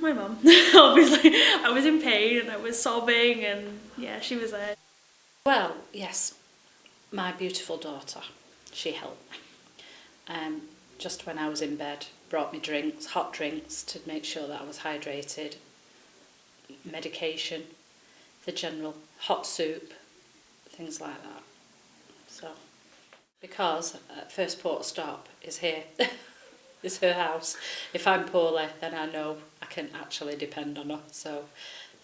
My mum, obviously. I was in pain and I was sobbing and yeah, she was there. Well, yes, my beautiful daughter, she helped me. Um, just when I was in bed, brought me drinks, hot drinks to make sure that I was hydrated, medication, the general hot soup, things like that. So, because uh, first port stop is here, is her house. If I'm poorly, then I know can actually depend on her. So,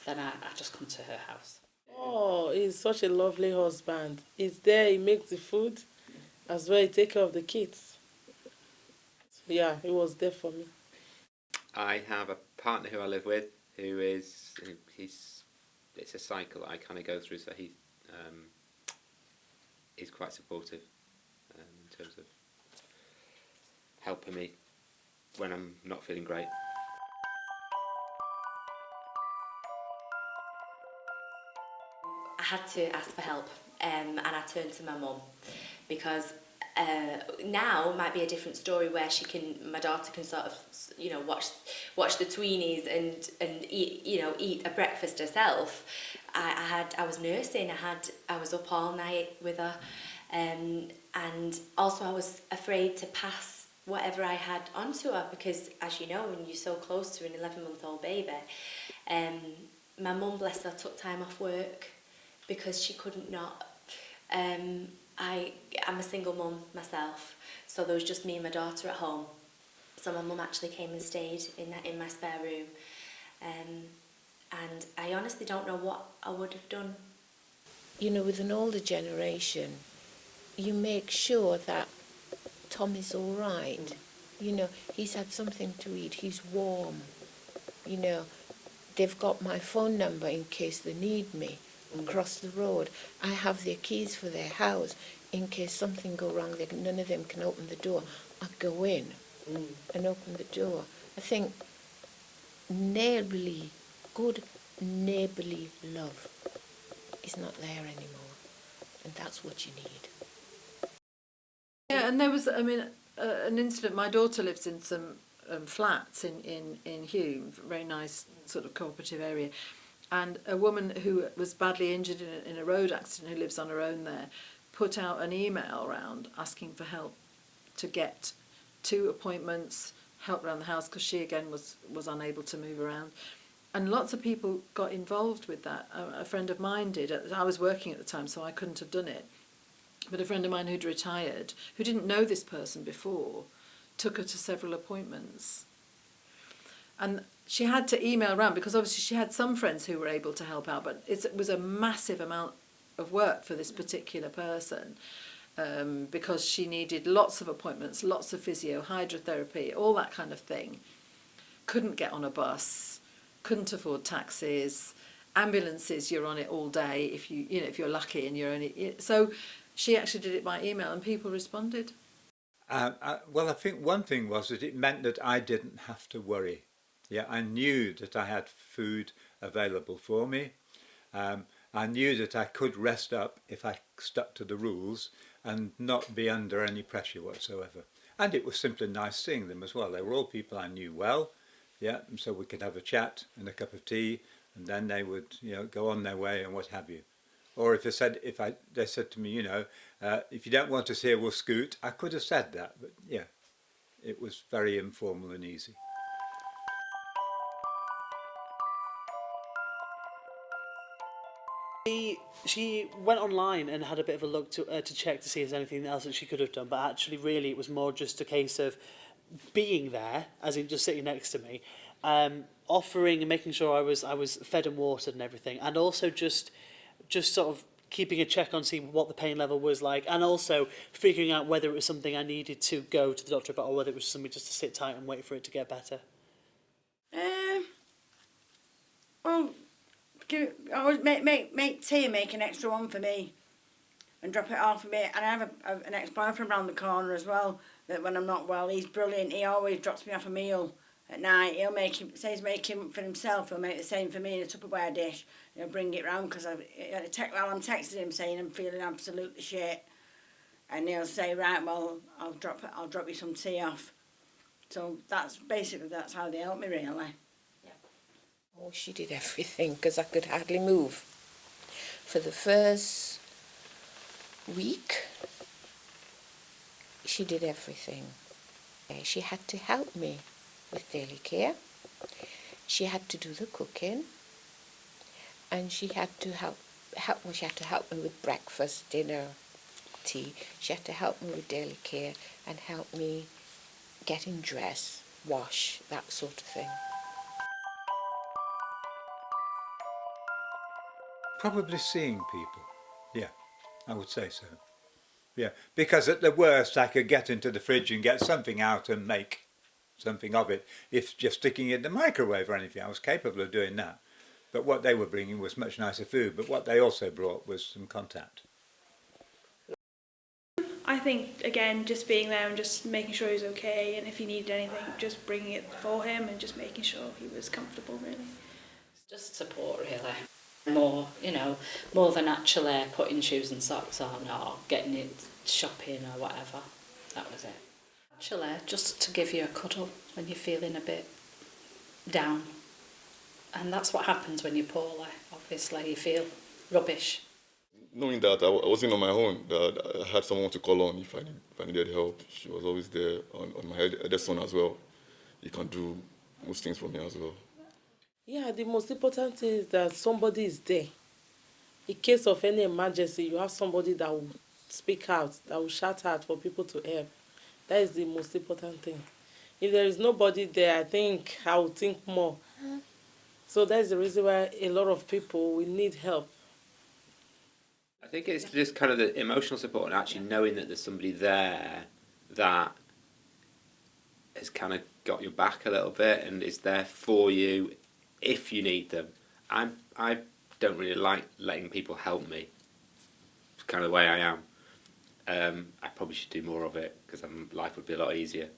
then I, I just come to her house. Oh, he's such a lovely husband. He's there, he makes the food, as well he take care of the kids. Yeah, he was there for me. I have a partner who I live with who is he's it's a cycle that I kind of go through. So he um, is quite supportive um, in terms of helping me when I'm not feeling great. I had to ask for help um, and I turned to my mum because uh, now might be a different story where she can my daughter can sort of you know watch watch the tweenies and and eat you know eat a breakfast herself. I, I had I was nursing. I had I was up all night with her um, and also I was afraid to pass whatever I had onto her because as you know when you're so close to an 11 month old baby um, my mum bless her took time off work. Because she couldn't not. Um, I, I'm a single mum myself, so there was just me and my daughter at home. So my mum actually came and stayed in that in my spare room. Um, and I honestly don't know what I would have done. You know, with an older generation, you make sure that Tom is all right. You know, he's had something to eat, he's warm. You know, they've got my phone number in case they need me across the road. I have their keys for their house in case something go wrong. They, none of them can open the door. I go in Mm. and open the door. I think neighbourly, good neighbourly love is not there anymore, and that's what you need. Yeah, and there was, I mean, uh, an incident. My daughter lives in some um, flats in, in, in Hulme, very nice sort of cooperative area. And a woman who was badly injured in a, in a road accident, who lives on her own there, put out an email around asking for help to get two appointments, help around the house, because she again was, was unable to move around. And lots of people got involved with that. A, a friend of mine did. I was working at the time, so I couldn't have done it. But a friend of mine who'd retired, who didn't know this person before, took her to several appointments. And she had to email around because obviously she had some friends who were able to help out, but it was a massive amount of work for this particular person um, because she needed lots of appointments, lots of physio, hydrotherapy, all that kind of thing. Couldn't get on a bus, couldn't afford taxis, ambulances. You're on it all day if you you know if you're lucky and you're only so. She actually did it by email and people responded. Uh, uh, well, I think one thing was that it meant that I didn't have to worry. Yeah, I knew that I had food available for me. Um, I knew that I could rest up if I stuck to the rules and not be under any pressure whatsoever. And it was simply nice seeing them as well. They were all people I knew well, yeah, and so we could have a chat and a cup of tea, and then they would, you know, go on their way and what have you. Or if they said, if I, they said to me, you know, uh, if you don't want us here, we'll scoot. I could have said that, but yeah, it was very informal and easy. She, she went online and had a bit of a look to, uh, to check to see if there's anything else that she could have done, but actually really it was more just a case of being there, as in just sitting next to me, um, offering and making sure I was, I was fed and watered and everything, and also just, just sort of keeping a check on seeing what the pain level was like, and also figuring out whether it was something I needed to go to the doctor about or whether it was something just to sit tight and wait for it to get better. Um, well, make, make, make tea make an extra one for me and drop it off for me. And I have a, a, an ex-boyfriend around the corner as well that when I'm not well, he's brilliant. He always drops me off a meal at night. He'll make him, says make him for himself, he'll make the same for me in a Tupperware dish. He'll bring it round because I, uh, te- well, I'm texting him saying I'm feeling absolutely shit. And he'll say, right, well, I'll drop I'll drop you some tea off. So that's basically, that's how they help me really. Oh, she did everything because I could hardly move. For the first week, she did everything. Eh, She had to help me with daily care. She had to do the cooking, and she had to help help. Well, she had to help me with breakfast, dinner, tea. She had to help me with daily care and help me getting dressed, wash, that sort of thing. Probably seeing people. Yeah, I would say so. Yeah, because at the worst I could get into the fridge and get something out and make something of it. If just sticking it in the microwave or anything, I was capable of doing that. But what they were bringing was much nicer food. But what they also brought was some contact. I think again, just being there and just making sure he was okay, and if he needed anything, just bringing it for him and just making sure he was comfortable. Really. Just support, really. More, you know, more than actually putting shoes and socks on or getting it shopping or whatever. That was it. Actually, just to give you a cuddle when you're feeling a bit down. And that's what happens when you're poorly. Obviously, you feel rubbish. knowing that I, wasn't on my own, that I had someone to call on if I, need, if I needed help. She was always there on, on my head, son as well. He can do most things for me as well. Yeah, the most important thing is that somebody is there. In case of any emergency, you have somebody that will speak out, that will shout out for people to help. That is the most important thing. If there is nobody there, I think I will think more. Uh-huh. So that's the reason why a lot of people will need help. I think it's just kind of the emotional support and actually knowing that there's somebody there that has kind of got your back a little bit and is there for you if you need them. I'm I don't really like letting people help me. It's kind of the way I am. Um, I probably should do more of it because life would be a lot easier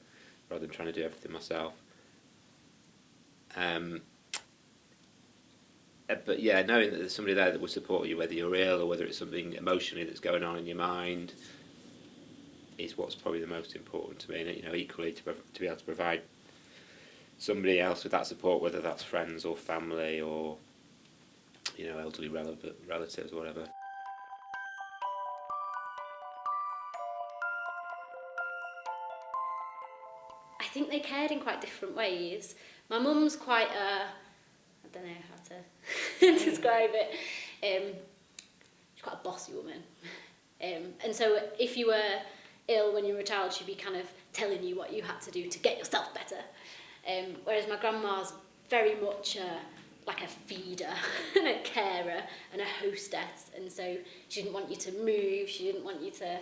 rather than trying to do everything myself. Um, uh, but yeah, knowing that there's somebody there that will support you, whether you're ill or whether it's something emotionally that's going on in your mind, is what's probably the most important to me. And you know, equally to to be able to provide somebody else with that support, whether that's friends or family or you know elderly relatives or whatever. I think they cared in quite different ways. My mum's quite a, I don't know how to describe it. Um, she's quite a bossy woman. Um, and so if you were ill when you were a child, she'd be kind of telling you what you had to do to get yourself better. Um, whereas my grandma's very much a, like a feeder and a carer and a hostess. And so she didn't want you to move, she didn't want you to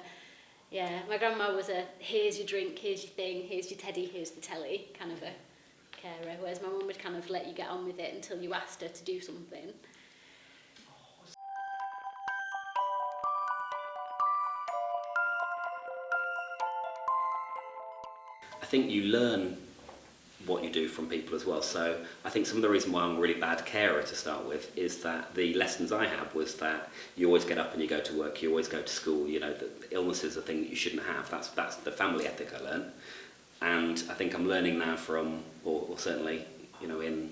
yeah, my grandma was a here's your drink, here's your thing, here's your teddy, here's the telly kind of a carer, whereas my mum would kind of let you get on with it until you asked her to do something. I think you learn what you do from people as well. So I think some of the reason why I'm a really bad carer to start with is that the lessons I had was that you always get up and you go to work, you always go to school. You know, that illness is a thing that you shouldn't have. That's that's the family ethic I learned, and I think I'm learning now from, or, or certainly, you know, in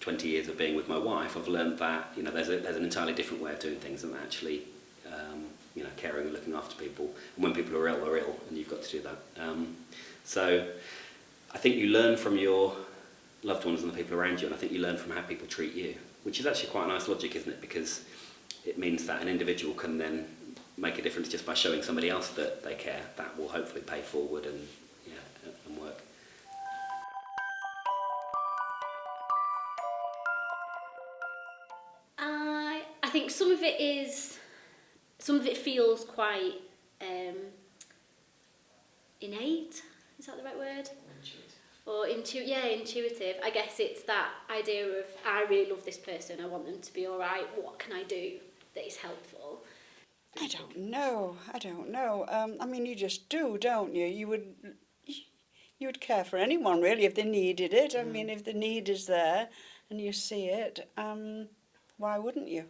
20 years of being with my wife, I've learned that you know there's a, there's an entirely different way of doing things and actually. Um, you know, caring and looking after people, and when people are ill, they're ill, and you've got to do that. Um, so, I think you learn from your loved ones and the people around you, and I think you learn from how people treat you, which is actually quite a nice logic, isn't it? Because it means that an individual can then make a difference just by showing somebody else that they care. That will hopefully pay forward and yeah, and work. I I think some of it is, some of it feels quite um, innate. Is that the right word? Intuitive. Or intu yeah, intuitive. I guess it's that idea of, I really love this person, I want them to be all right, what can I do that is helpful? I don't know. I don't know. Um, I mean, you just do, don't you? You would you would care for anyone really if they needed it. I mm. mean, if the need is there and you see it, um, why wouldn't you?